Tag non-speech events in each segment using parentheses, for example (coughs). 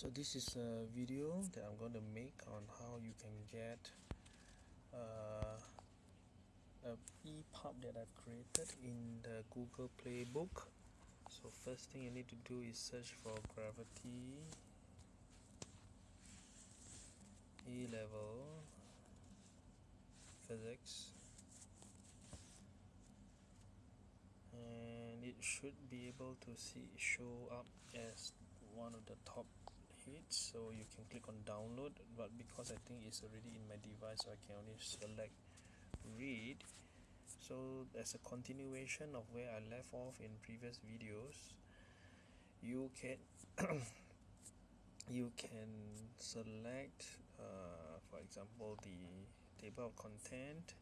so this is a video that I'm going to make on how you can get uh, a EPUB that I've created in the Google Playbook. So first thing you need to do is search for gravity A-level physics. And it should be able to see show up as one of the top hits so you can click on download but because I think it's already in my device so I can only select read. So as a continuation of where I left off in previous videos. You can (coughs) you can select uh, for example the table of content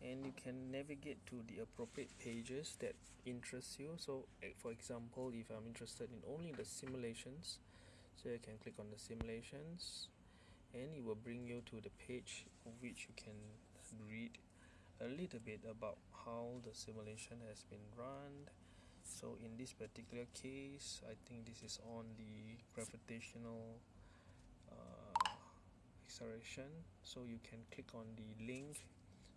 and you can navigate to the appropriate pages that interest you. So eh, for example if I'm interested in only the simulations so you can click on the simulations and it will bring you to the page which you can read a little bit about how the simulation has been run. So in this particular case I think this is on the gravitational uh, acceleration. So you can click on the link.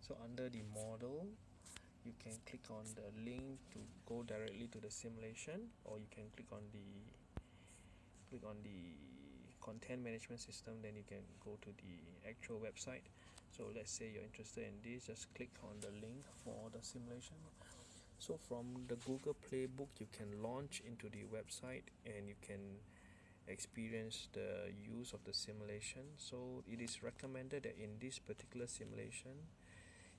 So under the model you can click on the link to go directly to the simulation or you can click on the click on the content management system then you can go to the actual website. So let's say you're interested in this just click on the link for the simulation. So from the Google Playbook you can launch into the website and you can experience the use of the simulation. So it is recommended that in this particular simulation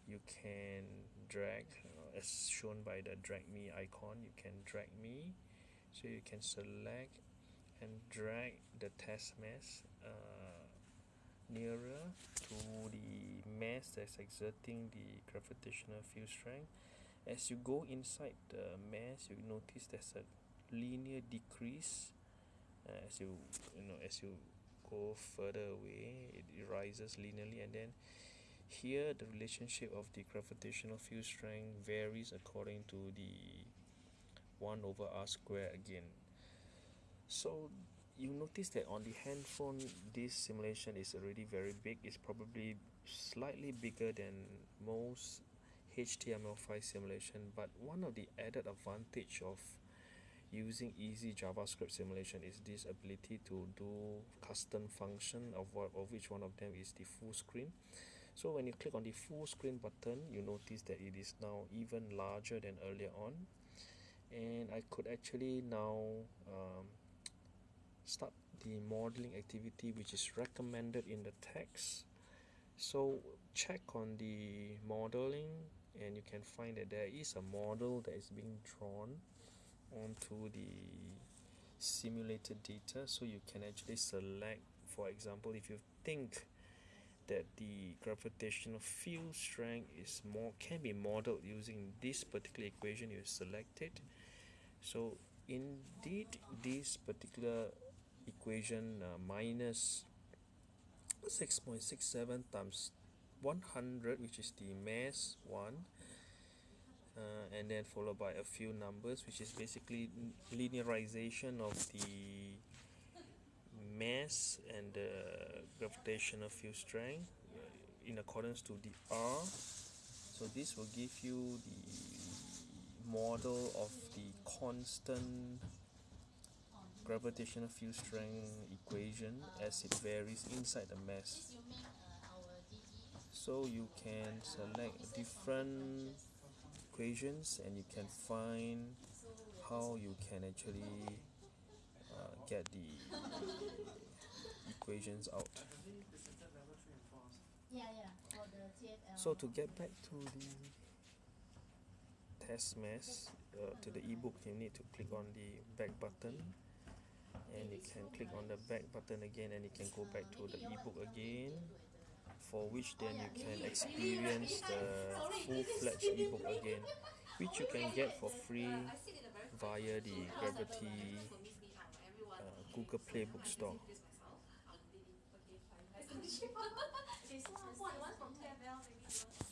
you can drag uh, as shown by the drag me icon you can drag me. So you can select and drag the test mass uh, nearer to the mass that's exerting the gravitational field strength. As you go inside the mass you notice there's a linear decrease. Uh, as you you know as you go further away it rises linearly and then here the relationship of the gravitational field strength varies according to the 1 over r square again so you notice that on the handphone this simulation is already very big. It's probably slightly bigger than most HTML5 simulation but one of the added advantage of using easy JavaScript simulation is this ability to do custom function of, what, of which one of them is the full screen. So when you click on the full screen button you notice that it is now even larger than earlier on. And I could actually now um, start the modeling activity which is recommended in the text. So check on the modeling and you can find that there is a model that is being drawn onto the simulated data. So you can actually select for example if you think that the gravitational field strength is more can be modeled using this particular equation you select it so indeed this particular equation uh, minus 6.67 times 100 which is the mass 1 uh, and then followed by a few numbers which is basically linearization of the mass and the gravitational field strength uh, in accordance to the R. So this will give you the model of the constant gravitational field strength equation as it varies inside the mass. So you can select different equations and you can find how you can actually uh, get the equations out. So to get back to the test mass uh, to the ebook you need to click on the back button and you can click on the back button again and you can go back to the ebook again for which then you can experience the full-fledged ebook again which you can get for free via the Gravity uh, Google Playbook store (laughs)